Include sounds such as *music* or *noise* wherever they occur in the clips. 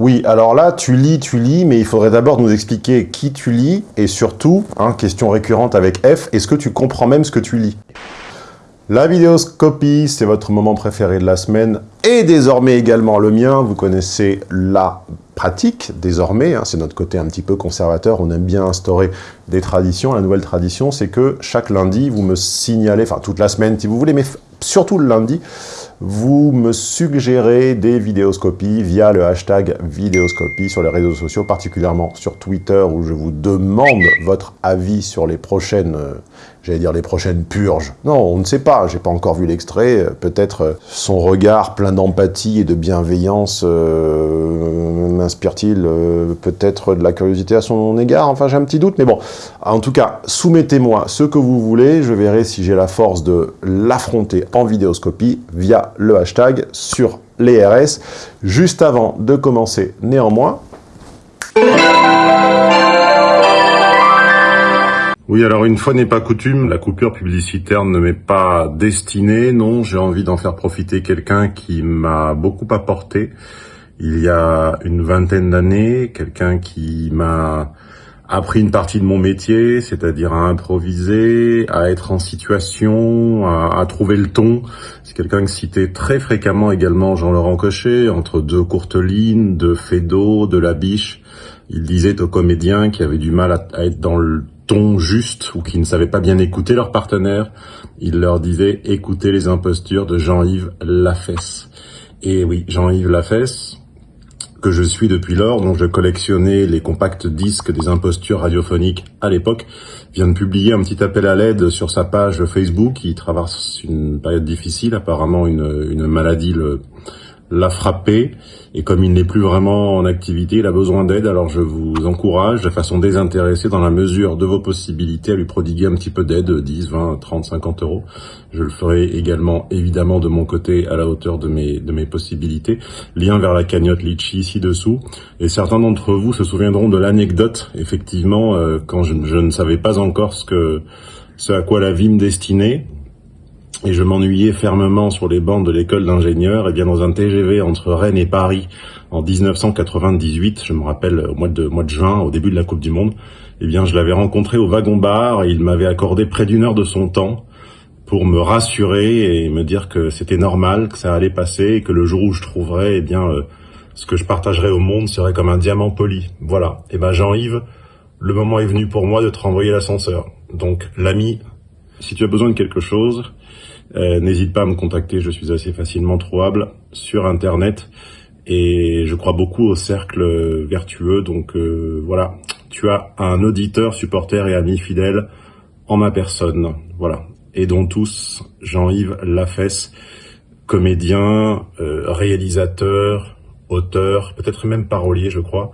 Oui, alors là, tu lis, tu lis, mais il faudrait d'abord nous expliquer qui tu lis, et surtout, hein, question récurrente avec F, est-ce que tu comprends même ce que tu lis? La vidéoscopie, c'est votre moment préféré de la semaine et désormais également le mien. Vous connaissez la pratique désormais, hein, c'est notre côté un petit peu conservateur, on aime bien instaurer des traditions. La nouvelle tradition, c'est que chaque lundi, vous me signalez, enfin toute la semaine si vous voulez, mais surtout le lundi, vous me suggérez des vidéoscopies via le hashtag vidéoscopie sur les réseaux sociaux, particulièrement sur Twitter, où je vous demande votre avis sur les prochaines, euh, j'allais dire les prochaines purges. Non, on ne sait pas, j'ai pas encore vu l'extrait, peut-être euh, son regard plein d'empathie et de bienveillance euh, m'inspire-t-il peut-être de la curiosité à son égard, enfin j'ai un petit doute, mais bon, en tout cas, soumettez-moi ce que vous voulez, je verrai si j'ai la force de l'affronter en vidéoscopie via le hashtag sur les RS. Juste avant de commencer, néanmoins... Oui, alors une fois n'est pas coutume, la coupure publicitaire ne m'est pas destinée. Non, j'ai envie d'en faire profiter quelqu'un qui m'a beaucoup apporté il y a une vingtaine d'années, quelqu'un qui m'a appris une partie de mon métier, c'est-à-dire à improviser, à être en situation, à, trouver le ton. C'est quelqu'un qui citait très fréquemment également Jean-Laurent Cochet, entre deux courtes lignes, de Fédo, de la biche. Il disait aux comédiens qui avaient du mal à, être dans le ton juste ou qui ne savaient pas bien écouter leurs partenaires, il leur disait écoutez les impostures de Jean-Yves Lafesse. Et oui, Jean-Yves Lafesse, que je suis depuis lors, dont je collectionnais les compacts disques des impostures radiophoniques à l'époque, vient de publier un petit appel à l'aide sur sa page Facebook. Il traverse une période difficile, apparemment une, une maladie le, l'a frappé et comme il n'est plus vraiment en activité, il a besoin d'aide. Alors je vous encourage de façon désintéressée dans la mesure de vos possibilités à lui prodiguer un petit peu d'aide, 10, 20, 30, 50 euros. Je le ferai également évidemment de mon côté à la hauteur de mes, de mes possibilités. Lien vers la cagnotte Litchi ci-dessous. Et certains d'entre vous se souviendront de l'anecdote, effectivement, euh, quand je, je, ne savais pas encore ce, que, ce à quoi la vie me destinait et je m'ennuyais fermement sur les bancs de l'école d'ingénieurs, et bien dans un TGV entre Rennes et Paris en 1998, je me rappelle au mois de, mois de juin, au début de la Coupe du Monde, eh bien je l'avais rencontré au wagon-bar et il m'avait accordé près d'une heure de son temps pour me rassurer et me dire que c'était normal, que ça allait passer et que le jour où je trouverais, eh bien, euh, ce que je partagerais au monde serait comme un diamant poli. Voilà. Et eh ben Jean-Yves, le moment est venu pour moi de te renvoyer l'ascenseur. Donc l'ami, si tu as besoin de quelque chose, euh, n'hésite pas à me contacter, je suis assez facilement trouvable sur Internet et je crois beaucoup au cercle vertueux. Donc euh, voilà, tu as un auditeur, supporter et ami fidèle en ma personne. Voilà. Et dont tous, Jean-Yves Lafesse, comédien, euh, réalisateur, auteur, peut-être même parolier, je crois,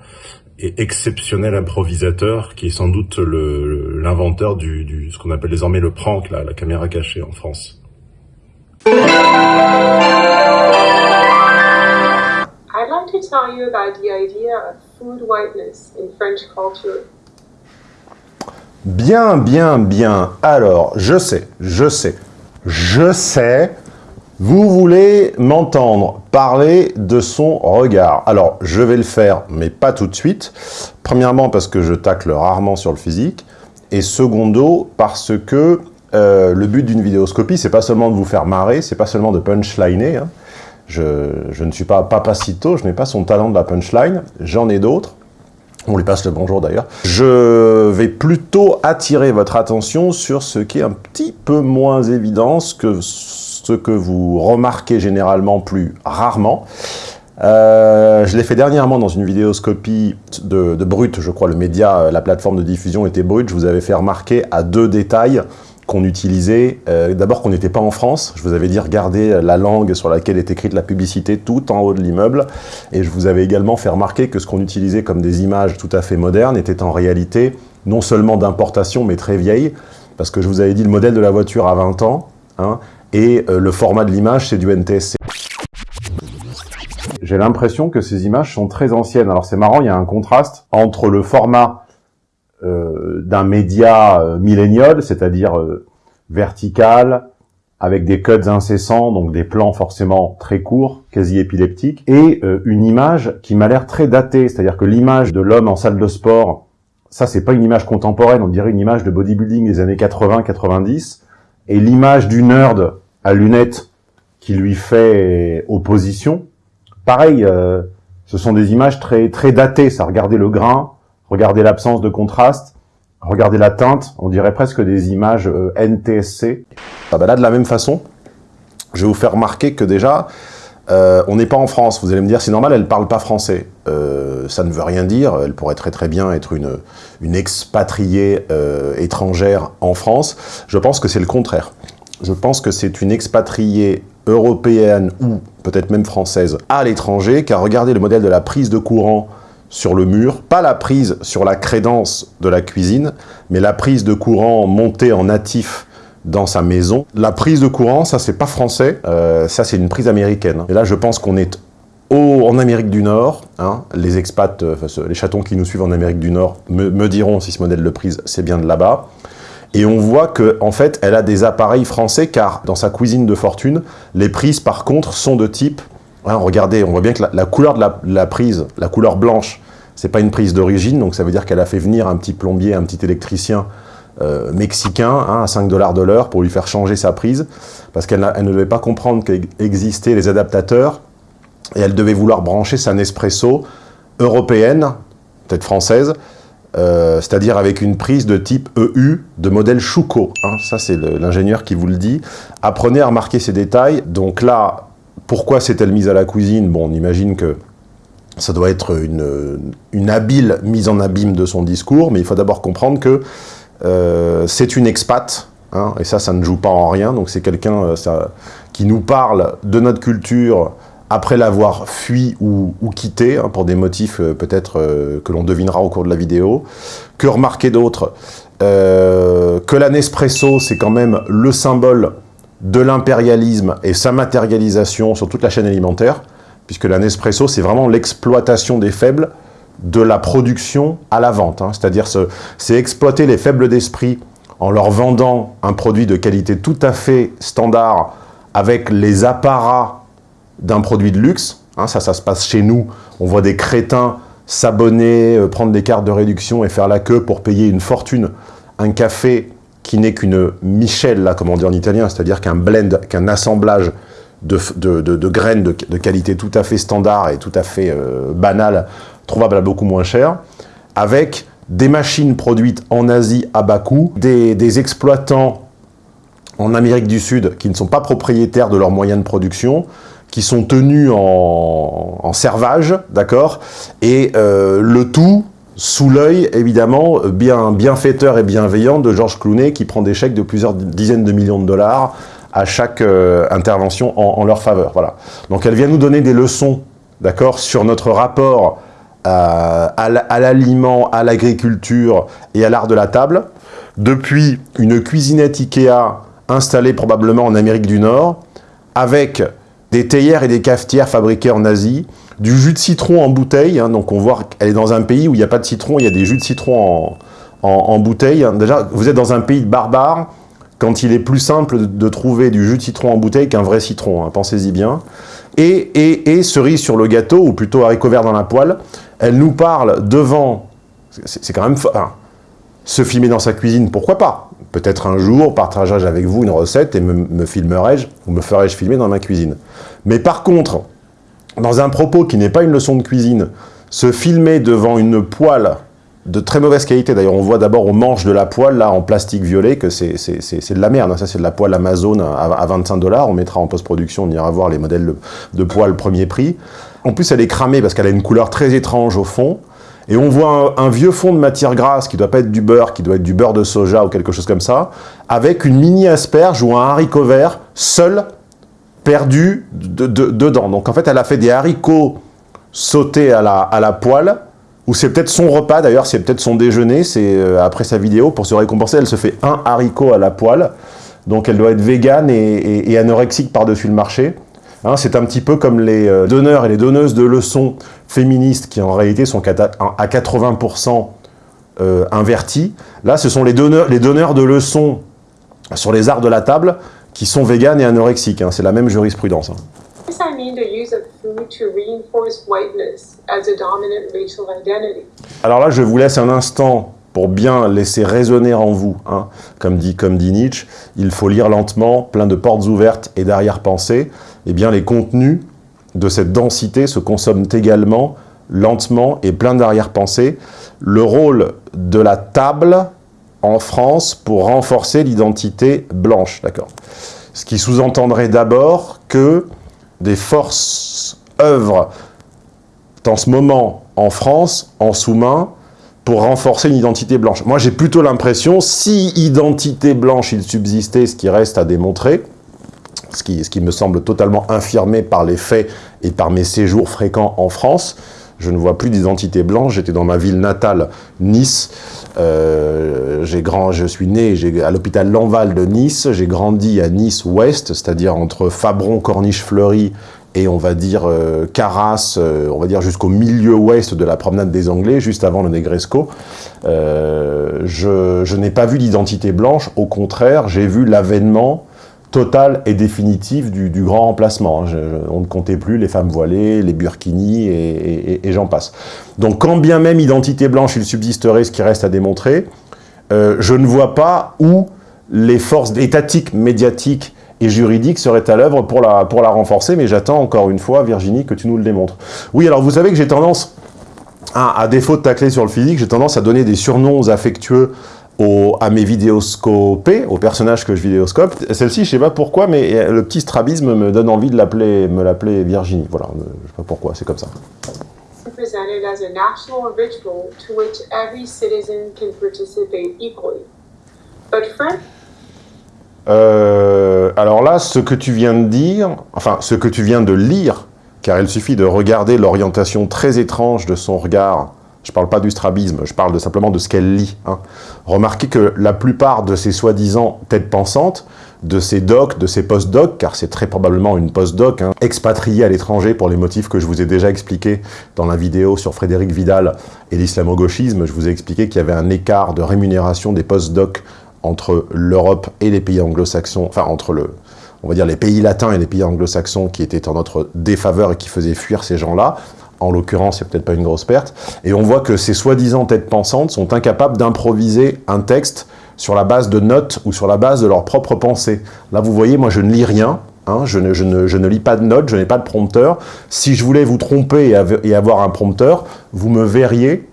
et exceptionnel improvisateur, qui est sans doute l'inventeur du, ce qu'on appelle désormais le prank, la caméra cachée en France. I'd like to tell you about the idea of food whiteness in French culture. Bien, bien, bien. Alors, je sais, je sais, je sais, vous voulez m'entendre parler de son regard. Alors, je vais le faire, mais pas tout de suite. Premièrement, parce que je tacle rarement sur le physique. Et secondo, parce que euh, le but d'une vidéoscopie, c'est pas seulement de vous faire marrer, c'est pas seulement de punchliner. Hein. Je, ne suis pas Papacito, je n'ai pas son talent de la punchline, j'en ai d'autres. On lui passe le bonjour d'ailleurs. Je vais plutôt attirer votre attention sur ce qui est un petit peu moins évident, que ce que vous remarquez généralement plus rarement. Euh, je l'ai fait dernièrement dans une vidéoscopie de, de Brut, je crois, le média, la plateforme de diffusion était Brut. Je vous avais fait remarquer à deux détails qu'on utilisait, euh, d'abord qu'on n'était pas en France, je vous avais dit regardez la langue sur laquelle est écrite la publicité tout en haut de l'immeuble, et je vous avais également fait remarquer que ce qu'on utilisait comme des images tout à fait modernes était en réalité non seulement d'importation mais très vieille, parce que je vous avais dit le modèle de la voiture a 20 ans, hein, et euh, le format de l'image c'est du NTSC. J'ai l'impression que ces images sont très anciennes, alors c'est marrant, il y a un contraste entre le format d'un média euh, millénial, c'est-à-dire euh, vertical, avec des cuts incessants, donc des plans forcément très courts, quasi épileptiques, et euh, une image qui m'a l'air très datée, c'est-à-dire que l'image de l'homme en salle de sport, ça c'est pas une image contemporaine, on dirait une image de bodybuilding des années 80-90, et l'image du nerd à lunettes qui lui fait opposition, pareil, euh, ce sont des images très très datées, ça, regardez le grain, regardez l'absence de contraste, Regardez la teinte, on dirait presque des images euh, NTSC. Ah bah là, de la même façon, je vais vous faire remarquer que déjà, euh, on n'est pas en France. Vous allez me dire, c'est normal, elle ne parle pas français. Euh, ça ne veut rien dire. Elle pourrait très très bien être une, une expatriée étrangère en France. Je pense que c'est le contraire. Je pense que c'est une expatriée européenne ou peut-être même française à l'étranger, car regardez le modèle de la prise de courant sur le mur, pas la prise sur la crédence de la cuisine, mais la prise de courant montée en natif dans sa maison. La prise de courant, ça c'est pas français, euh, ça c'est une prise américaine. Et là je pense qu'on est au, en Amérique du Nord, hein, les expats, euh, les chatons qui nous suivent en Amérique du Nord me, me diront si ce modèle de prise c'est bien de là-bas. Et on voit que en fait, elle a des appareils français car dans sa cuisine de fortune, les prises par contre sont de type regardez, on voit bien que la, couleur de la, prise, la couleur blanche, c'est pas une prise d'origine, donc ça veut dire qu'elle a fait venir un petit plombier, un petit électricien euh, mexicain hein, à 5 dollars de l'heure pour lui faire changer sa prise, parce qu'elle ne devait pas comprendre qu'existaient les adaptateurs, et elle devait vouloir brancher sa Nespresso européenne, peut-être française, euh, c'est-à-dire avec une prise de type EU de modèle Chouco. Hein, ça, c'est l'ingénieur qui vous le dit. Apprenez à remarquer ces détails. Donc là, pourquoi s'est-elle mise à la cuisine? Bon, on imagine que ça doit être une, habile mise en abîme de son discours, mais il faut d'abord comprendre que euh, c'est une expat, hein, et ça, ça ne joue pas en rien, donc c'est quelqu'un euh, qui nous parle de notre culture après l'avoir fui ou, quitté, hein, pour des motifs euh, peut-être que l'on devinera au cours de la vidéo. Que remarquer d'autre? Que la Nespresso, c'est quand même le symbole de l'impérialisme et sa matérialisation sur toute la chaîne alimentaire, puisque la Nespresso, c'est vraiment l'exploitation des faibles de la production à la vente. Hein. C'est-à-dire, c'est exploiter les faibles d'esprit en leur vendant un produit de qualité tout à fait standard avec les apparats d'un produit de luxe. Hein. ça, ça se passe chez nous. On voit des crétins s'abonner, euh, prendre des cartes de réduction et faire la queue pour payer une fortune, un café qui n'est qu'une michelle, là, comme on dit en italien, c'est-à-dire qu'un blend, qu'un assemblage de, de, graines de, qualité tout à fait standard et tout à fait euh, banale, trouvable à beaucoup moins cher, avec des machines produites en Asie à bas coût, des, exploitants en Amérique du Sud qui ne sont pas propriétaires de leurs moyens de production, qui sont tenus en, servage, d'accord Et euh, le tout sous l'œil, évidemment, bien bienfaiteur et bienveillant de Georges Clooney qui prend des chèques de plusieurs dizaines de millions de dollars à chaque euh, intervention en, leur faveur. Voilà. Donc elle vient nous donner des leçons, d'accord, sur notre rapport euh, à l'aliment, à l'agriculture et à l'art de la table, depuis une cuisinette Ikea installée probablement en Amérique du Nord, avec des théières et des cafetières fabriquées en Asie, du jus de citron en bouteille, hein, donc on voit qu'elle est dans un pays où il n'y a pas de citron, il y a des jus de citron en, bouteille. Déjà, vous êtes dans un pays de barbares, quand il est plus simple de, trouver du jus de citron en bouteille qu'un vrai citron, hein, pensez-y bien. Et, et, cerise sur le gâteau, ou plutôt haricot vert dans la poêle, elle nous parle devant, c'est quand même... Hein, se filmer dans sa cuisine, pourquoi pas? Peut-être un jour, partagerai-je avec vous une recette et me, me filmerai-je, ou me ferai-je filmer dans ma cuisine. Mais par contre, dans un propos qui n'est pas une leçon de cuisine, se filmer devant une poêle de très mauvaise qualité. D'ailleurs, on voit d'abord au manche de la poêle, là, en plastique violet, que c'est de la merde. Ça, c'est de la poêle Amazon à, 25 dollars. On mettra en post-production, on ira voir les modèles de, poêle premier prix. En plus, elle est cramée parce qu'elle a une couleur très étrange au fond. Et on voit un, un, vieux fond de matière grasse qui doit pas être du beurre, qui doit être du beurre de soja ou quelque chose comme ça, avec une mini asperge ou un haricot vert seul perdu dedans. Donc en fait, elle a fait des haricots sautés à la, à la poêle, ou c'est peut-être son repas, d'ailleurs, c'est peut-être son déjeuner, c'est euh, après sa vidéo, pour se récompenser, elle se fait un haricot à la poêle, donc elle doit être végane et, anorexique par-dessus le marché. Hein, c'est un petit peu comme les euh, donneurs et les donneuses de leçons féministes qui en réalité sont à 80% euh, invertis. Là, ce sont les donneurs, les donneurs de leçons sur les arts de la table qui sont véganes et anorexiques. Hein. C'est la même jurisprudence. Hein. Alors là, je vous laisse un instant pour bien laisser résonner en vous, hein. comme, dit, comme dit Nietzsche, il faut lire lentement, plein de portes ouvertes et d'arrière-pensée. Eh bien, les contenus de cette densité se consomment également lentement et plein d'arrière-pensée. Le rôle de la table en France pour renforcer l'identité blanche, d'accord Ce qui sous-entendrait d'abord que des forces œuvrent en ce moment en France, en sous-main, pour renforcer une identité blanche. Moi, j'ai plutôt l'impression, si identité blanche il subsistait, ce qui reste à démontrer, ce qui, ce qui me semble totalement infirmé par les faits et par mes séjours fréquents en France, je ne vois plus d'identité blanche. J'étais dans ma ville natale, Nice. Euh, grand, je suis né à l'hôpital Lanval de Nice. J'ai grandi à Nice-Ouest, c'est-à-dire entre Fabron, Corniche-Fleury et on va dire euh, Carras, euh, on va dire jusqu'au milieu ouest de la promenade des Anglais, juste avant le Negresco. Je, je n'ai pas vu d'identité blanche, au contraire, j'ai vu l'avènement total et définitif du, grand remplacement. Hein. on ne comptait plus les femmes voilées, les burkinis et, j'en passe. Donc quand bien même identité blanche il subsisterait, ce qui reste à démontrer, euh, je ne vois pas où les forces étatiques, médiatiques et juridiques seraient à l'œuvre pour la, pour la renforcer, mais j'attends encore une fois, Virginie, que tu nous le démontres. Oui, alors vous savez que j'ai tendance, à, à défaut de tacler sur le physique, j'ai tendance à donner des surnoms affectueux à mes vidéoscopés, aux personnages que je vidéoscope. Celle-ci, je sais pas pourquoi, mais le petit strabisme me donne envie de l'appeler, me l'appeler Virginie. Voilà, je sais pas pourquoi, c'est comme ça. Euh, alors là, ce que tu viens de dire, enfin, ce que tu viens de lire, car il suffit de regarder l'orientation très étrange de son regard je ne parle pas du strabisme, je parle simplement de ce qu'elle lit. Hein. Remarquez que la plupart de ces soi-disant têtes pensantes, de ces docs, de ces post-docs, car c'est très probablement une post-doc, hein, expatriée à l'étranger pour les motifs que je vous ai déjà expliqués dans la vidéo sur Frédéric Vidal et l'islamo-gauchisme. Je vous ai expliqué qu'il y avait un écart de rémunération des post-docs entre l'Europe et les pays anglo-saxons, enfin entre le, on va dire les pays latins et les pays anglo-saxons qui étaient en notre défaveur et qui faisaient fuir ces gens-là en l'occurrence, c'est peut-être pas une grosse perte, et on voit que ces soi-disant têtes pensantes sont incapables d'improviser un texte sur la base de notes ou sur la base de leur propre pensée. Là, vous voyez, moi, je ne lis rien, hein, je, ne, lis pas de notes, je n'ai pas de prompteur. Si je voulais vous tromper et, avoir un prompteur, vous me verriez,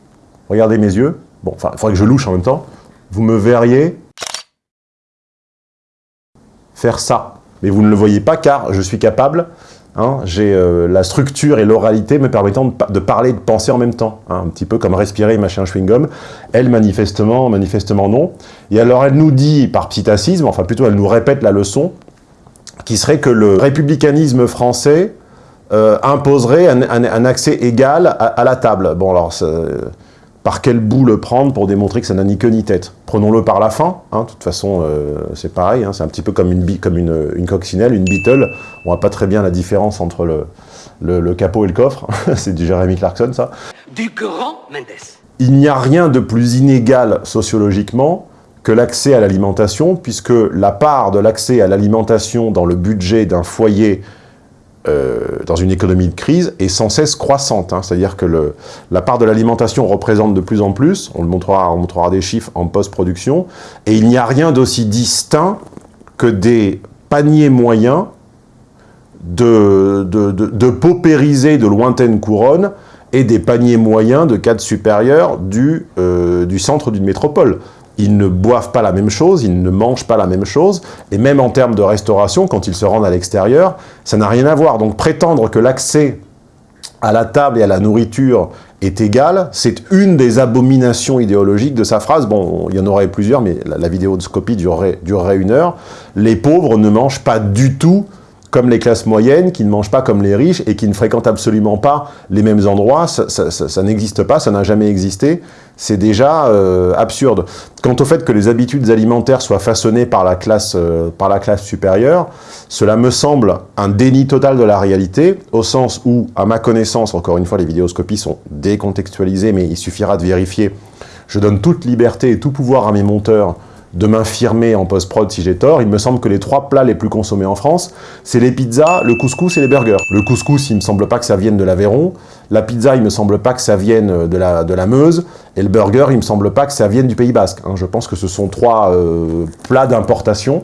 regardez mes yeux, bon, il faudrait que je louche en même temps, vous me verriez faire ça. Mais vous ne le voyez pas car je suis capable Hein, j'ai euh, la structure et l'oralité me permettant de, parler et de penser en même temps, hein, un petit peu comme respirer et mâcher un chewing-gum. Elle, manifestement, manifestement non. Et alors, elle nous dit, par psittacisme, enfin plutôt, elle nous répète la leçon, qui serait que le républicanisme français euh, imposerait un, accès égal à, à, la table. Bon, alors, par quel bout le prendre pour démontrer que ça n'a ni queue ni tête. Prenons-le par la fin, hein, de toute façon euh, c'est pareil, hein, c'est un petit peu comme, une, comme une, une, coccinelle, une beetle, on voit pas très bien la différence entre le, le, capot et le coffre, *laughs* c'est du Jeremy Clarkson ça. Du grand Mendes. Il n'y a rien de plus inégal sociologiquement que l'accès à l'alimentation, puisque la part de l'accès à l'alimentation dans le budget d'un foyer euh, dans une économie de crise est sans cesse croissante. Hein. C'est-à-dire que la part de l'alimentation représente de plus en plus, on, le montrera, on montrera des chiffres en post-production, et il n'y a rien d'aussi distinct que des paniers moyens de, de, de, paupériser de lointaines couronnes et des paniers moyens de cadres supérieurs du, euh, du centre d'une métropole ils ne boivent pas la même chose, ils ne mangent pas la même chose, et même en termes de restauration, quand ils se rendent à l'extérieur, ça n'a rien à voir. Donc prétendre que l'accès à la table et à la nourriture est égal, c'est une des abominations idéologiques de sa phrase. Bon, il y en aurait plusieurs, mais la, vidéo de durerait, durerait une heure. Les pauvres ne mangent pas du tout comme les classes moyennes, qui ne mangent pas comme les riches et qui ne fréquentent absolument pas les mêmes endroits. Ça, n'existe pas, ça n'a jamais existé. C'est déjà euh, absurde. Quant au fait que les habitudes alimentaires soient façonnées par la, classe, euh, par la classe supérieure, cela me semble un déni total de la réalité, au sens où, à ma connaissance, encore une fois, les vidéoscopies sont décontextualisées, mais il suffira de vérifier, je donne toute liberté et tout pouvoir à mes monteurs de m'infirmer en post-prod si j'ai tort, il me semble que les trois plats les plus consommés en France, c'est les pizzas, le couscous et les burgers. Le couscous, il me semble pas que ça vienne de l'Aveyron, la pizza, il me semble pas que ça vienne de la, de la Meuse, et le burger, il me semble pas que ça vienne du Pays Basque. Hein. Je pense que ce sont trois euh, plats d'importation,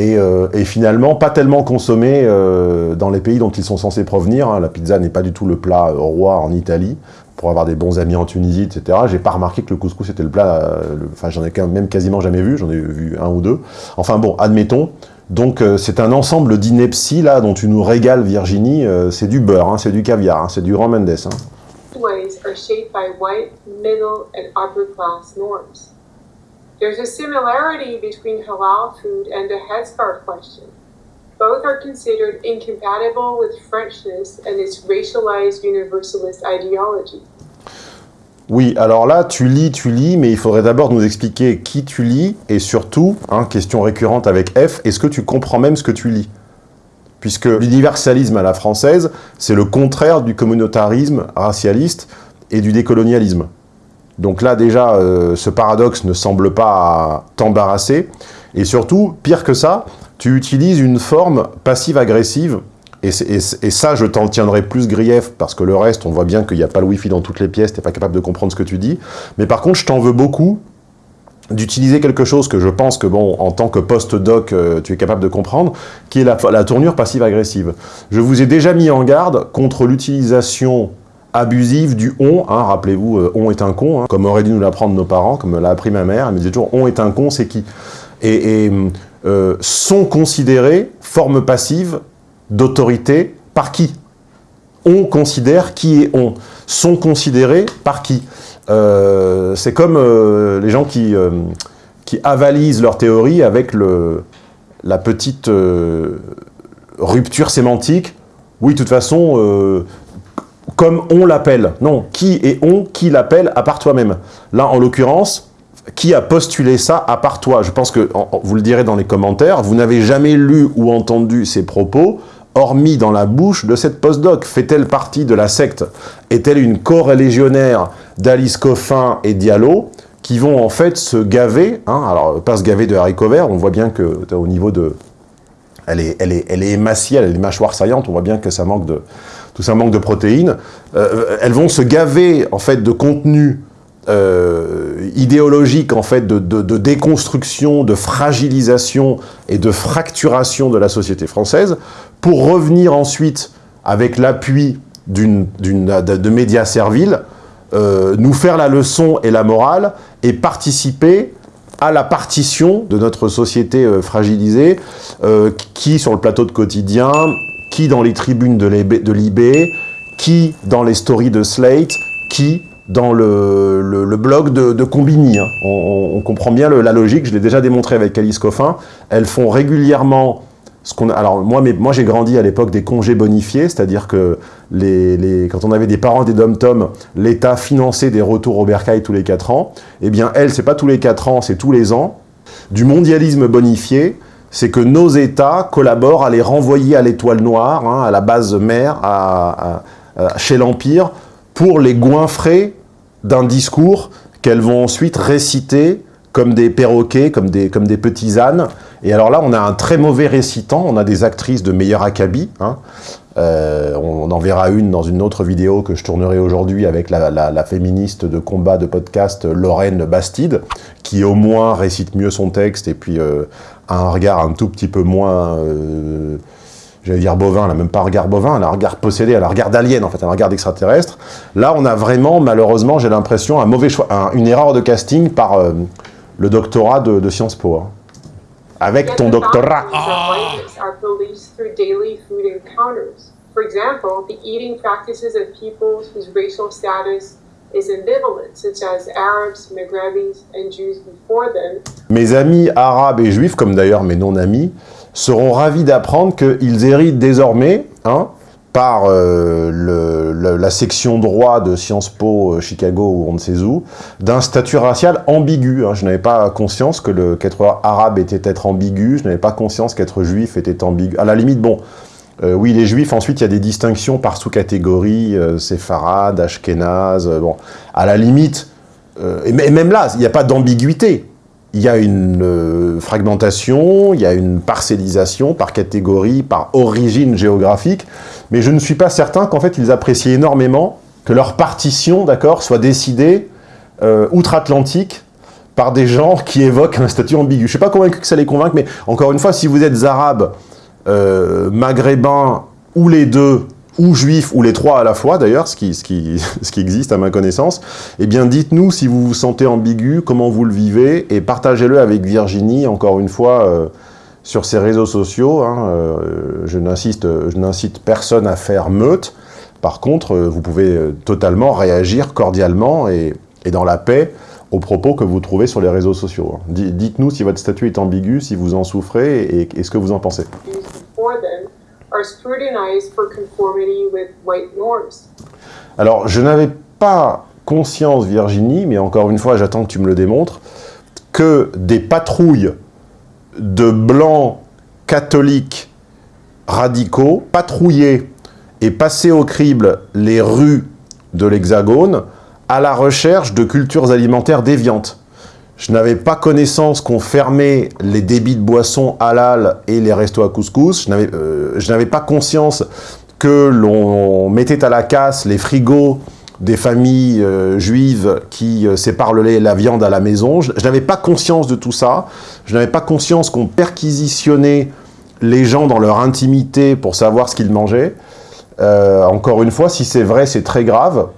euh, et, finalement pas tellement consommés euh, dans les pays dont ils sont censés provenir. Hein. La pizza n'est pas du tout le plat roi en Italie, pour avoir des bons amis en Tunisie, etc. J'ai pas remarqué que le couscous était le plat, euh, enfin j'en ai même quasiment jamais vu, j'en ai vu un ou deux. Enfin bon, admettons. Donc c'est un ensemble d'inepties là dont tu nous régales Virginie, c'est du beurre, hein, c'est du caviar, hein, c'est du grand Mendes. Hein. are shaped by white, middle, and upper class norms. There's a similarity between halal food and the headscarf question. Both are considered incompatible with Frenchness and its racialized universalist ideology. Oui, alors là, tu lis, tu lis, mais il faudrait d'abord nous expliquer qui tu lis, et surtout, hein, question récurrente avec F, est-ce que tu comprends même ce que tu lis? Puisque l'universalisme à la française, c'est le contraire du communautarisme racialiste et du décolonialisme. Donc là, déjà, euh, ce paradoxe ne semble pas t'embarrasser. Et surtout, pire que ça, tu utilises une forme passive-agressive. Et, ça, je t'en tiendrai plus grief, parce que le reste, on voit bien qu'il n'y a pas le wifi dans toutes les pièces, tu n'es pas capable de comprendre ce que tu dis. Mais par contre, je t'en veux beaucoup d'utiliser quelque chose que je pense que, bon, en tant que post-doc, euh, tu es capable de comprendre, qui est la, tournure passive-agressive. Je vous ai déjà mis en garde contre l'utilisation abusive du on, hein, rappelez-vous, euh, on est un con, hein, comme auraient dû nous l'apprendre nos parents, comme l'a appris ma mère, elle me disait toujours on est un con, c'est qui? Et, euh, sont considérés forme passive d'autorité par qui? On considère qui est on. Sont considérés par qui? Euh, C'est comme les gens qui, qui avalisent leur théorie avec le, la petite rupture sémantique. Oui, de toute façon, comme on l'appelle. Non, qui est on, qui l'appelle à part toi-même. Là, en l'occurrence, qui a postulé ça à part toi. Je pense que, vous le direz dans les commentaires, vous n'avez jamais lu ou entendu ces propos, hormis dans la bouche de cette postdoc. Fait-elle partie de la secte? Est-elle une corélégionnaire d'Alice Coffin et Diallo qui vont en fait se gaver, hein, alors pas se gaver de haricots verts, on voit bien que au niveau de... Elle est, elle est, elle est émaciée, elle a les mâchoires saillantes, on voit bien que ça manque de, tout ça manque de protéines, euh, elles vont se gaver en fait de contenu euh, idéologique en fait de, déconstruction, de fragilisation et de fracturation de la société française, pour revenir ensuite avec l'appui de, médias serviles, euh, nous faire la leçon et la morale et participer à la partition de notre société fragilisée, qui, sur le plateau de quotidien, qui dans les tribunes de Libé, qui dans les stories de Slate, qui dans le, blog de, Combini. Hein. On, comprend bien la logique, je l'ai déjà démontré avec Alice Coffin. Elles font régulièrement ce qu'on Alors moi, moi j'ai grandi à l'époque des congés bonifiés, c'est-à-dire que quand on avait des parents des dom-tom, l'État finançait des retours au bercail tous les 4 ans. Eh bien, elle, c'est pas tous les 4 ans, c'est tous les ans. Du mondialisme bonifié, c'est que nos États collaborent à les renvoyer à l'étoile noire, hein, à la base mère, chez l'Empire, pour les goinfrer d'un discours qu'elles vont ensuite réciter comme des perroquets, comme des, comme des petits ânes. Et alors là, on a un très mauvais récitant, on a des actrices de meilleur acabit. Hein. Euh, on, en verra une dans une autre vidéo que je tournerai aujourd'hui avec la, féministe de combat de podcast Lorraine Bastide, qui au moins récite mieux son texte et puis euh, a un regard un tout petit peu moins... Euh, j'allais dire bovin, elle n'a même pas un regard bovin, elle a un regard possédé, elle a un regard d'alien en fait, un regard d'extraterrestre. Là, on a vraiment, malheureusement, j'ai l'impression, un mauvais choix, une erreur de casting par le doctorat de, Sciences Po. Hein. Avec ton doctorat. For example, the eating practices of peoples whose racial status is ambivalent, such as Arabs, Maghrebis, and Jews before them. Mes amis arabes et juifs, comme d'ailleurs mes non-amis, seront ravis d'apprendre qu'ils héritent désormais, hein, par euh, la section droit de Sciences Po euh, Chicago ou on ne sait où, d'un statut racial ambigu. Hein. Je n'avais pas conscience que qu'être arabe était être ambigu, je n'avais pas conscience qu'être juif était ambigu. À la limite, bon, euh, oui, les juifs, ensuite, il y a des distinctions par sous-catégorie, séfarade, ashkénaze, bon, à la limite, et même là, il n'y a pas d'ambiguïté. Il y a une euh, fragmentation, il y a une parcellisation par catégorie, par origine géographique, mais je ne suis pas certain qu'en fait ils apprécient énormément que leur partition, d'accord, soit décidée euh, outre-Atlantique par des gens qui évoquent un statut ambigu. Je ne suis pas convaincu que ça les convainque, mais encore une fois, si vous êtes arabe, euh, maghrébin ou les deux, ou juifs, ou les trois à la fois d'ailleurs, *laughs* ce qui, existe à ma connaissance, eh bien dites-nous si vous vous sentez ambigu, comment vous le vivez, et partagez-le avec Virginie, encore une fois, euh, sur ses réseaux sociaux. Hein, euh, je n'incite personne à faire meute. Par contre, euh, vous pouvez euh, totalement réagir cordialement et, dans la paix aux propos que vous trouvez sur les réseaux sociaux. Hein. Dites-nous si votre statut est ambigu, si vous en souffrez et ce que vous en pensez. Alors, je n'avais pas conscience, Virginie, mais encore une fois, j'attends que tu me le démontres, que des patrouilles de blancs catholiques radicaux patrouillaient et passaient au crible les rues de l'Hexagone à la recherche de cultures alimentaires déviantes. Je n'avais pas connaissance qu'on fermait les débits de boissons halal et les restos à couscous. Je n'avais euh, pas conscience que l'on mettait à la casse les frigos des familles euh, juives qui euh, la viande à la maison. Je, je n'avais pas conscience de tout ça. Je n'avais pas conscience qu'on perquisitionnait les gens dans leur intimité pour savoir ce qu'ils mangeaient. Euh, encore une fois, si c'est vrai, c'est très grave.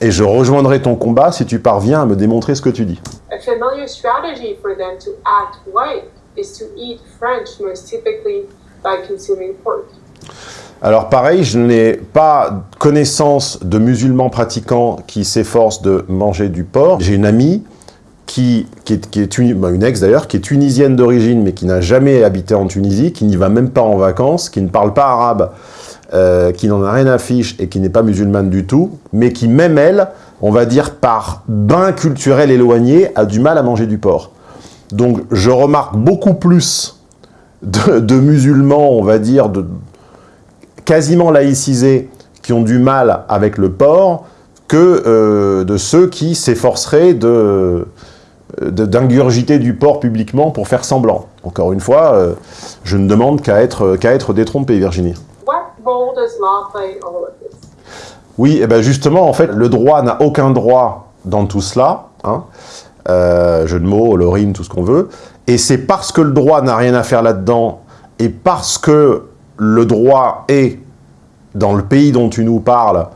Et je rejoindrai ton combat si tu parviens à me démontrer ce que tu dis. Familiar strategy for them to act white is to eat French most typically by consuming pork. Alors pareil, je n'ai pas connaissance de musulmans pratiquants qui s'efforcent de manger du porc. J'ai une amie qui, est, bah, une ex d'ailleurs, qui est tunisienne d'origine mais qui n'a jamais habité en Tunisie, qui n'y va même pas en vacances, qui ne parle pas arabe, euh, qui n'en a rien à fiche et qui n'est pas musulmane du tout, mais qui même elle, on va dire par bain culturel éloigné, a du mal à manger du porc. Donc je remarque beaucoup plus de, musulmans, on va dire, de, quasiment laïcisés qui ont du mal avec le porc que euh, de ceux qui s'efforceraient de d'ingurgiter du porc publiquement pour faire semblant. Encore une fois, euh, je ne demande qu'à être, qu'à être détrompé, Virginie. Oui, et eh ben justement, en fait, le droit n'a aucun droit dans tout cela. Hein. Euh, jeu de mots, le rime, tout ce qu'on veut. Et c'est parce que le droit n'a rien à faire là-dedans, et parce que le droit est, dans le pays dont tu nous parles,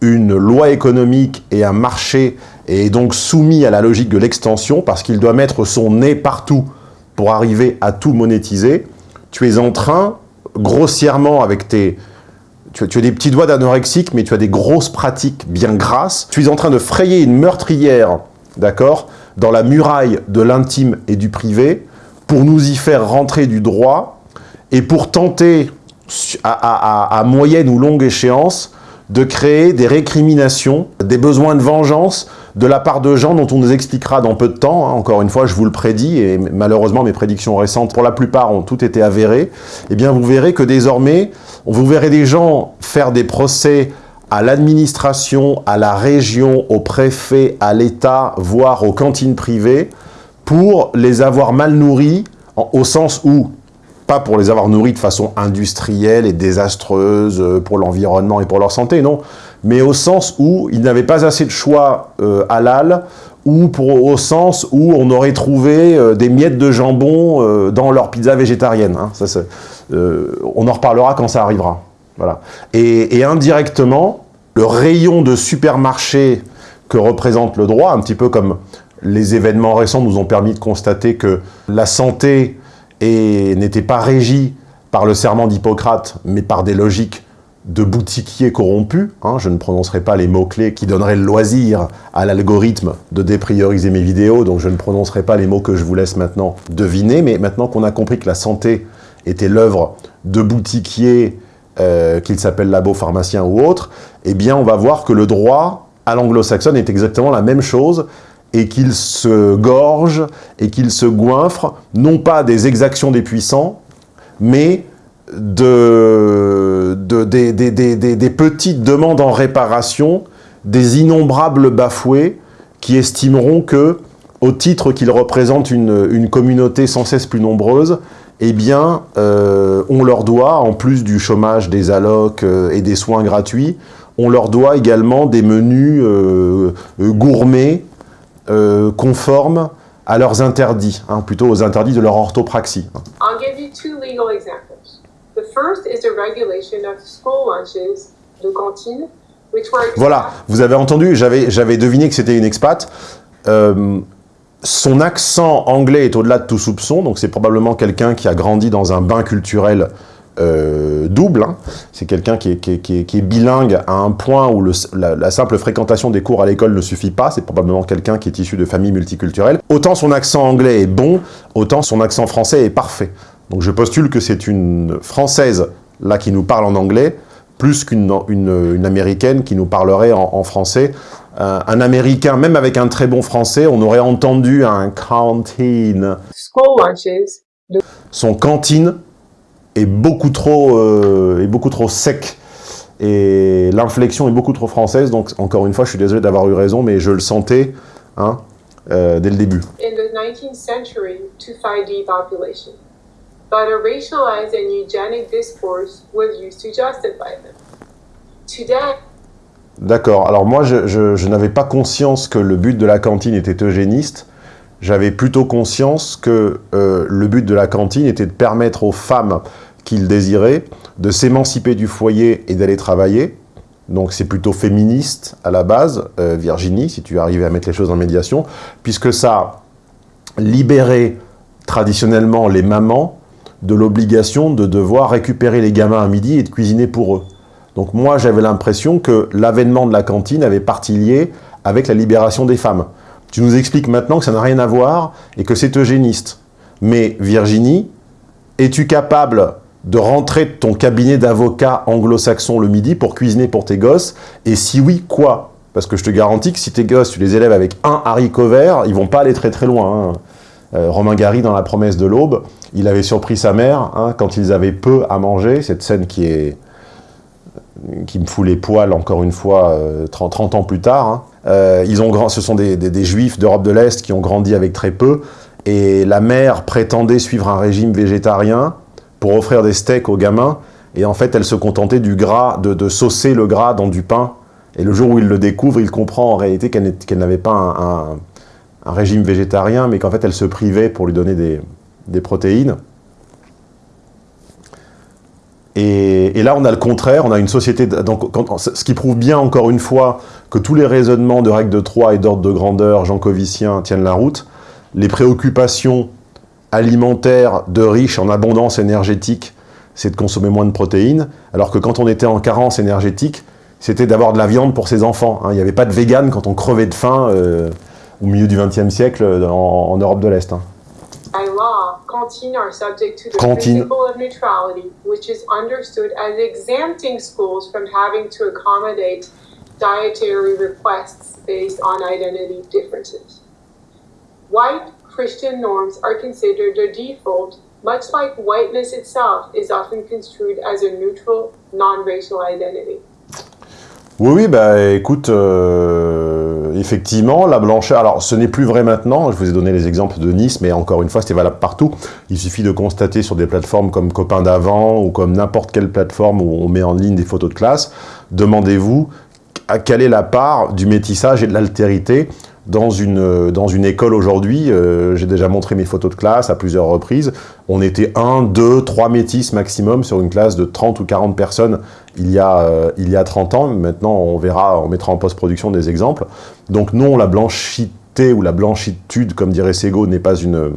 une loi économique et un marché, et est donc soumis à la logique de l'extension, parce qu'il doit mettre son nez partout pour arriver à tout monétiser, tu es en train, grossièrement avec tes... Tu, as des petits doigts d'anorexique, mais tu as des grosses pratiques bien grasses. Tu es en train de frayer une meurtrière, d'accord, dans la muraille de l'intime et du privé, pour nous y faire rentrer du droit, et pour tenter à, moyenne ou longue échéance, de créer des récriminations, des besoins de vengeance de la part de gens dont on nous expliquera dans peu de temps. Hein, encore une fois, je vous le prédis, et malheureusement mes prédictions récentes, pour la plupart, ont toutes été avérées. Eh bien, vous verrez que désormais, vous verrez des gens faire des procès à l'administration, à la région, au préfet, à l'État, voire aux cantines privées, pour les avoir mal nourris, en, au sens où pas pour les avoir nourris de façon industrielle et désastreuse euh, pour l'environnement et pour leur santé, non, mais au sens où ils n'avaient pas assez de choix euh, halal, ou pour, au sens où on aurait trouvé euh, des miettes de jambon euh, dans leur pizza végétarienne. Hein. Euh, on en reparlera quand ça arrivera. Voilà. Et, indirectement, le rayon de supermarché que représente le droit, un petit peu comme les événements récents nous ont permis de constater que la santé n'était pas régie par le serment d'Hippocrate, mais par des logiques de boutiquiers corrompus, hein, je ne prononcerai pas les mots-clés qui donneraient le loisir à l'algorithme de déprioriser mes vidéos, donc je ne prononcerai pas les mots que je vous laisse maintenant deviner, mais maintenant qu'on a compris que la santé était l'œuvre de boutiquiers, euh, qu'ils s'appellent labo, pharmaciens ou autres, eh bien on va voir que le droit à l'anglo-saxonne est exactement la même chose, et qu'il se gorge et qu'il se goinfre, non pas des exactions des puissants, mais de, de des, des, des, des, petites demandes en réparation, des innombrables bafoués qui estimeront que au titre qu'ils représentent une, une, communauté sans cesse plus nombreuse, eh bien, euh, on leur doit, en plus du chômage, des allocs euh, et des soins gratuits, on leur doit également des menus euh, euh gourmets, conformes à leurs interdits, hein, plutôt aux interdits de leur orthopraxie. I'll give you two legal examples. Voilà, vous avez entendu, j'avais deviné que c'était une expat. Euh, son accent anglais est au-delà de tout soupçon, donc c'est probablement quelqu'un qui a grandi dans un bain culturel euh, double. Hein. C'est quelqu'un qui, est, bilingue à un point où la, simple fréquentation des cours à l'école ne suffit pas. C'est probablement quelqu'un qui est issu de familles multiculturelles. Autant son accent anglais est bon, autant son accent français est parfait. Donc je postule que c'est une Française là qui nous parle en anglais, plus qu'une une, une, américaine qui nous parlerait en, en français. Euh, un américain, même avec un très bon français, on aurait entendu un cantine. Son cantine est beaucoup trop, euh, est beaucoup trop sec et l'inflexion est beaucoup trop française. Donc encore une fois, je suis désolé d'avoir eu raison, mais je le sentais hein, euh, dès le début. In the 19th century, to but a racialized and eugenic discourse was used to justify them. Today. D'accord. Alors moi, je, je, je n'avais pas conscience que le but de la cantine était eugéniste. J'avais plutôt conscience que euh, le but de la cantine était de permettre aux femmes qu'il désirait, de s'émanciper du foyer et d'aller travailler. Donc c'est plutôt féministe à la base, euh, Virginie, si tu arrivais à mettre les choses en médiation, puisque ça libérait traditionnellement les mamans de l'obligation de devoir récupérer les gamins à midi et de cuisiner pour eux. Donc moi j'avais l'impression que l'avènement de la cantine avait partie liée avec la libération des femmes. Tu nous expliques maintenant que ça n'a rien à voir et que c'est eugéniste. Mais Virginie, es-tu capable de rentrer de ton cabinet d'avocat anglo-saxon le midi pour cuisiner pour tes gosses? Et si oui, quoi? Parce que je te garantis que si tes gosses, tu les élèves avec un haricot vert, ils vont pas aller très très loin. Hein. Euh, Romain Gary, dans La promesse de l'aube, il avait surpris sa mère hein, quand ils avaient peu à manger. Cette scène qui me fout les poils, encore une fois, euh, 30, 30, ans plus tard. Hein. Euh, ils ont ce sont des, juifs d'Europe de l'Est qui ont grandi avec très peu. Et la mère prétendait suivre un régime végétarien pour offrir des steaks aux gamins. Et en fait, elle se contentait du gras, de, saucer le gras dans du pain. Et le jour où il le découvre, il comprend en réalité qu'elle qu n'avait pas un, un, régime végétarien, mais qu'en fait, elle se privait pour lui donner des, des protéines. Et, là, on a le contraire, on a une société... Donc, ce qui prouve bien, encore une fois, que tous les raisonnements de règles de 3 et d'ordre de grandeur jankoviciens tiennent la route. Les préoccupations alimentaire de riches en abondance énergétique, c'est de consommer moins de protéines, alors que quand on était en carence énergétique, c'était d'avoir de la viande pour ses enfants. Hein. Il n'y avait pas de vegan quand on crevait de faim euh, au milieu du XXe siècle en, en, Europe de l'Est. Hein. By law, cantines are subject to the Cantine. principle of neutrality, which is understood as exempting schools from having to accommodate dietary requests based on identity differences. White Christian norms are considered the default, much like whiteness itself is often construed as a neutral, non-racial identity. Oui, oui, bah écoute, euh, effectivement, la blancheur, alors ce n'est plus vrai maintenant, je vous ai donné les exemples de Nice, mais encore une fois, c'était valable partout. Il suffit de constater sur des plateformes comme Copain d'avant ou comme n'importe quelle plateforme où on met en ligne des photos de classe, demandez-vous quelle est la part du métissage et de l'altérité dans une, dans une école aujourd'hui, euh, j'ai déjà montré mes photos de classe à plusieurs reprises, on était 1, 2, 3 métis maximum sur une classe de 30 ou 40 personnes il y a, euh, il y a 30 ans. Maintenant, on verra, on mettra en post-production des exemples. Donc non, la blanchité ou la blanchitude, comme dirait Sego, n'est pas une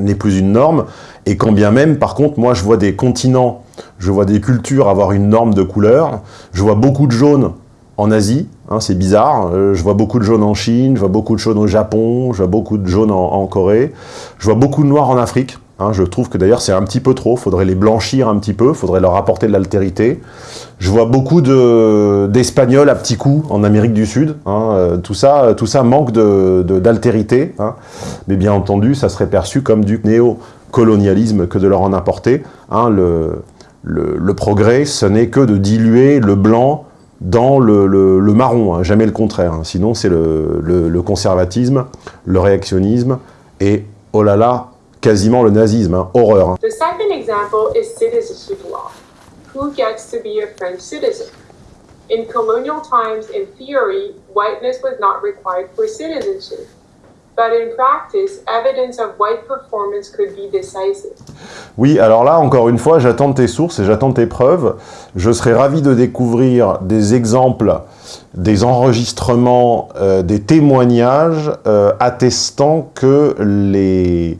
n'est plus une norme, et quand bien même, par contre, moi je vois des continents, je vois des cultures avoir une norme de couleur, je vois beaucoup de jaunes en Asie, hein, c'est bizarre. Euh, je vois beaucoup de jaunes en Chine, je vois beaucoup de jaunes au Japon, je vois beaucoup de jaunes en, Corée, je vois beaucoup de noirs en Afrique. Hein, je trouve que d'ailleurs c'est un petit peu trop, faudrait les blanchir un petit peu, faudrait leur apporter de l'altérité. Je vois beaucoup d'espagnols de, à petits coups en Amérique du Sud. Hein, euh, tout, ça, tout ça manque d'altérité, de, hein, mais bien entendu ça serait perçu comme du néocolonialisme que de leur en apporter. Le, le progrès, ce n'est que de diluer le blanc dans le, marron, hein, jamais le contraire. Hein. Sinon, c'est le, le, conservatisme, le réactionnisme et, oh là là, quasiment le nazisme, hein, horreur. Hein. The second example is citizenship law. Who gets to be a French citizen? In colonial times, in theory, whiteness was not required for citizenship. Oui, alors là, encore une fois, j'attends tes sources et j'attends tes preuves. Je serais ravi de découvrir des exemples, des enregistrements, euh, des témoignages euh, attestant que, les,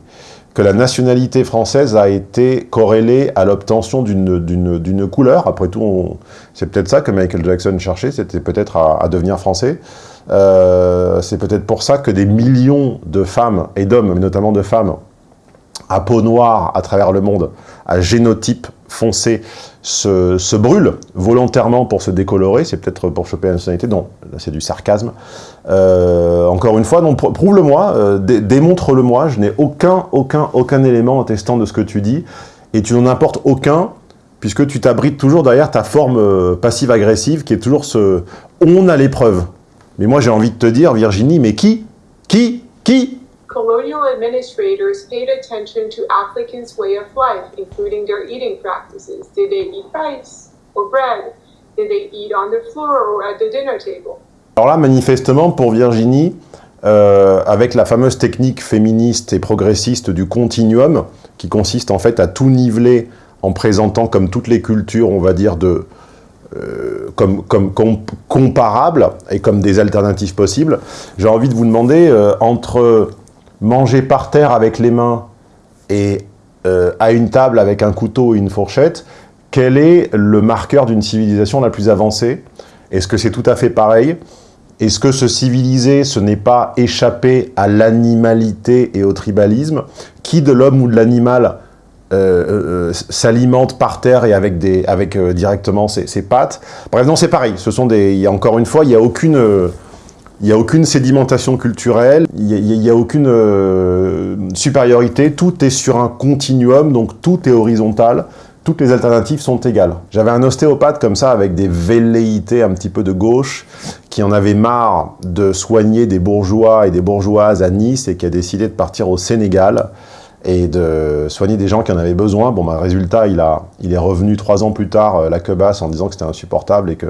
que la nationalité française a été corrélée à l'obtention d'une couleur. Après tout, c'est peut-être ça que Michael Jackson cherchait, c'était peut-être à, à devenir français. Euh, c'est peut-être pour ça que des millions de femmes et d'hommes, mais notamment de femmes, à peau noire à travers le monde, à génotype foncé, se, brûlent volontairement pour se décolorer, c'est peut-être pour choper la nationalité, non, là c'est du sarcasme. Euh, encore une fois, prouve-le-moi, euh, démontre-le-moi, je n'ai aucun, aucun, aucun élément attestant de ce que tu dis, et tu n'en apportes aucun, puisque tu t'abrites toujours derrière ta forme passive-agressive, qui est toujours ce « on a l'épreuve ». Mais moi, j'ai envie de te dire, Virginie, mais qui? Qui? Qui? Colonial administrators paid attention to applicants' way of life, including their eating practices. Did they eat rice or bread? Did they eat on the floor or at the dinner table? Alors là, manifestement, pour Virginie, euh, avec la fameuse technique féministe et progressiste du continuum, qui consiste en fait à tout niveler en présentant comme toutes les cultures, on va dire, de, euh, comme, comparables et comme des alternatives possibles, j'ai envie de vous demander, euh, entre manger par terre avec les mains et euh, à une table avec un couteau et une fourchette, quel est le marqueur d'une civilisation la plus avancée? Est-ce que c'est tout à fait pareil? Est-ce que se civiliser, ce n'est pas échapper à l'animalité et au tribalisme? Qui de l'homme ou de l'animal euh, euh, s'alimente par terre et avec, des, avec euh, directement ses, ses, pattes. Bref, non, c'est pareil. Ce sont des, y a, encore une fois, il n'y a aucune... il n'y a aucune sédimentation culturelle, il n'y a, a, aucune supériorité, tout est sur un continuum, donc tout est horizontal, toutes les alternatives sont égales. J'avais un ostéopathe comme ça, avec des velléités un petit peu de gauche, qui en avait marre de soigner des bourgeois et des bourgeoises à Nice et qui a décidé de partir au Sénégal et de soigner des gens qui en avaient besoin. Bon, bah, résultat, il, a, il est revenu trois ans plus tard, euh, la quebasse, en disant que c'était insupportable et que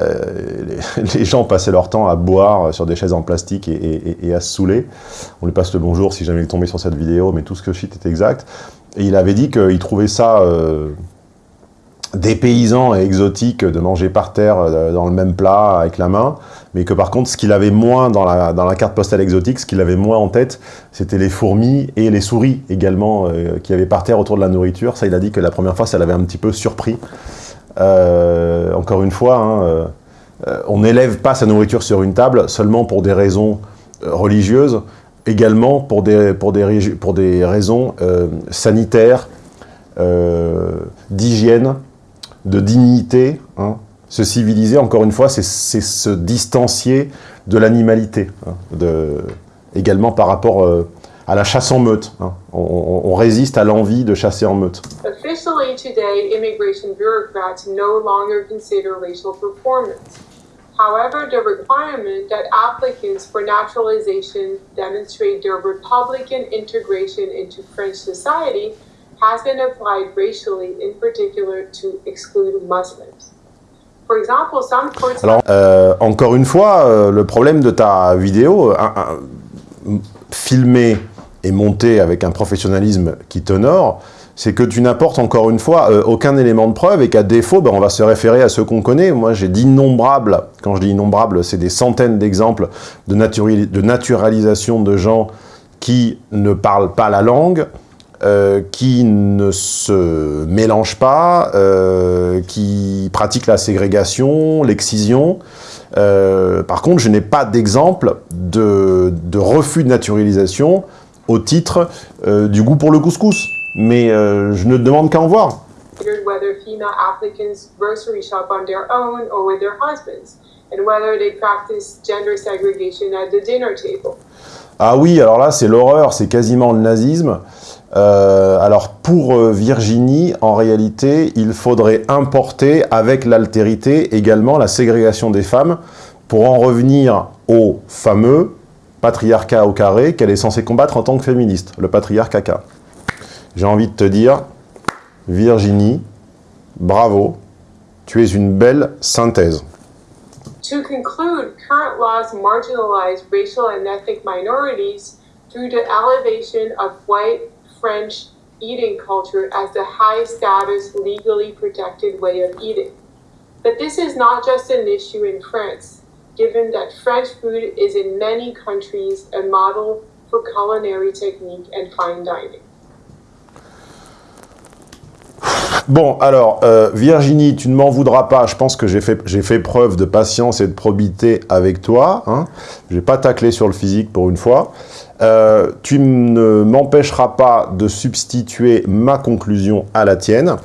euh, les, *laughs* gens passaient leur temps à boire sur des chaises en plastique et, à se saouler. On lui passe le bonjour si jamais il tombait sur cette vidéo, mais tout ce que je cite est exact. Et il avait dit qu'il trouvait ça euh, dépaysant et exotique de manger par terre dans le même plat avec la main, mais que par contre, ce qu'il avait moins dans la, dans la, carte postale exotique, ce qu'il avait moins en tête, c'était les fourmis et les souris également, euh, qui avaient par terre autour de la nourriture. Ça, il a dit que la première fois, ça l'avait un petit peu surpris. Euh, encore une fois, hein, euh, on n'élève pas sa nourriture sur une table seulement pour des raisons religieuses, également pour des, pour des, pour des raisons sanitaires, d'hygiène, de dignité, hein, se civiliser, encore une fois, c'est se distancier de l'animalité, hein, également par rapport euh, à la chasse en meute. Hein. On, on, résiste à l'envie de chasser en meute. Officially today, immigration bureaucrats no longer consider racial performance. However, the requirement that applicants for naturalization demonstrate their Republican integration into French society has been applied racially, in particular to exclude Muslims. Alors, euh, encore une fois, euh, le problème de ta vidéo, euh, filmée et montée avec un professionnalisme qui t'honore, c'est que tu n'apportes encore une fois aucun élément de preuve et qu'à défaut, ben, on va se référer à ceux qu'on connaît. Moi, j'ai d'innombrables, quand je dis innombrables, c'est des centaines d'exemples de, de naturalisation de gens qui ne parlent pas la langue, euh, qui ne se mélange pas, euh, qui pratique la ségrégation, l'excision. Euh, par contre, je n'ai pas d'exemple de, de, refus de naturalisation au titre du goût pour le couscous. Mais je ne demande qu'à en voir. whether female applicants grocery shop on their own or with their husbands, and whether they practice gender segregation at the dinner table. Ah oui, alors là, c'est l'horreur, c'est quasiment le nazisme. Euh, alors pour euh, Virginie, en réalité, il faudrait importer avec l'altérité également la ségrégation des femmes pour en revenir au fameux patriarcat au carré qu'elle est censée combattre en tant que féministe, le patriarcat. J'ai envie de te dire, Virginie, bravo, tu es une belle synthèse. To conclude, current laws marginalize racial and ethnic minorities through the elevation of white French eating culture as the high status, legally protected way of eating. But this is not just an issue in France, given that French food is in many countries a model for culinary technique and fine dining. Bon, alors, euh, Virginie, tu ne m'en voudras pas. Je pense que j'ai fait, preuve de patience et de probité avec toi. Hein. Je n'ai pas taclé sur le physique pour une fois. Euh, tu ne m'empêcheras pas de substituer ma conclusion à la tienne.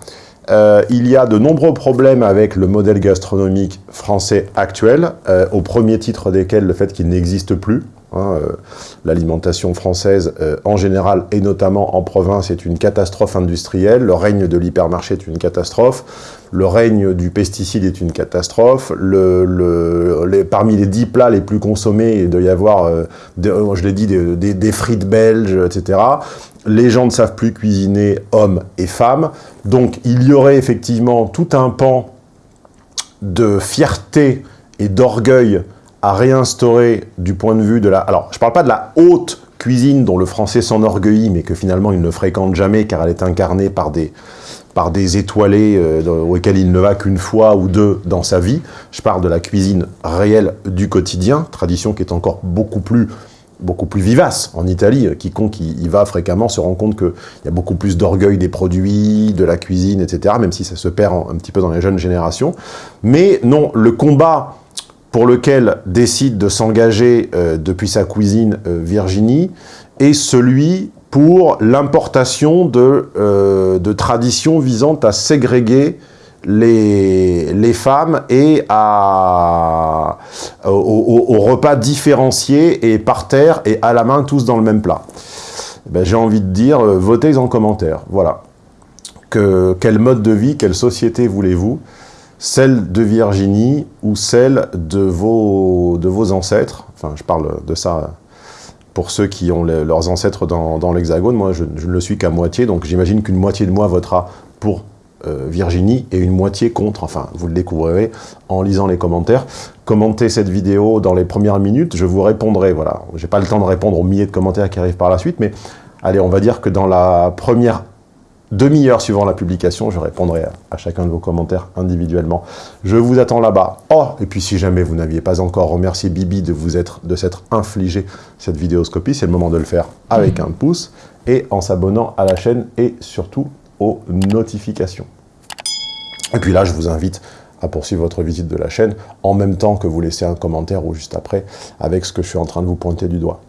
Euh, il y a de nombreux problèmes avec le modèle gastronomique français actuel, au premier titre desquels le fait qu'il n'existe plus. Hein, euh, L'alimentation française, euh, en général, et notamment en province, est une catastrophe industrielle. Le règne de l'hypermarché est une catastrophe. Le règne du pesticide est une catastrophe. Parmi les dix plats les plus consommés, il doit y avoir, euh, je l'ai dit, des, frites belges, etc. Les gens ne savent plus cuisiner hommes et femmes. Donc, il y aurait effectivement tout un pan de fierté et d'orgueil à réinstaurer du point de vue de la... Alors, je ne parle pas de la haute cuisine dont le français s'enorgueillit, mais que finalement il ne fréquente jamais car elle est incarnée par des, par des étoilés euh, auxquels il ne va qu'une fois ou deux dans sa vie. Je parle de la cuisine réelle du quotidien, tradition qui est encore beaucoup plus beaucoup plus vivace en Italie. Quiconque y, va fréquemment se rend compte qu'il y a beaucoup plus d'orgueil des produits, de la cuisine, etc., même si ça se perd un petit peu dans les jeunes générations. Mais non, le combat pour lequel décide de s'engager euh, depuis sa cuisine euh, Virginie est celui pour l'importation de, euh, de, traditions visant à ségréguer les, les femmes et à, au, repas différenciés et par terre et à la main tous dans le même plat. Ben, J'ai envie de dire, votez en commentaire. Voilà. Que, quel mode de vie, quelle société voulez-vous? Celle de Virginie ou celle de vos, ancêtres. Enfin, je parle de ça pour ceux qui ont leurs ancêtres dans, l'Hexagone. Moi, je, je, ne le suis qu'à moitié, donc j'imagine qu'une moitié de moi votera pour euh, Virginie et une moitié contre. Enfin, vous le découvrirez en lisant les commentaires. Commentez cette vidéo dans les premières minutes, je vous répondrai. Voilà, j'ai pas le temps de répondre aux milliers de commentaires qui arrivent par la suite, mais allez, on va dire que dans la première demi-heure suivant la publication, je répondrai à, chacun de vos commentaires individuellement. Je vous attends là-bas. Oh, et puis si jamais vous n'aviez pas encore remercié Bibi de vous être, de s'être infligé cette vidéoscopie, c'est le moment de le faire avec un pouce et en s'abonnant à la chaîne et surtout aux notifications. Et puis là, je vous invite à poursuivre votre visite de la chaîne en même temps que vous laissez un commentaire ou juste après avec ce que je suis en train de vous pointer du doigt.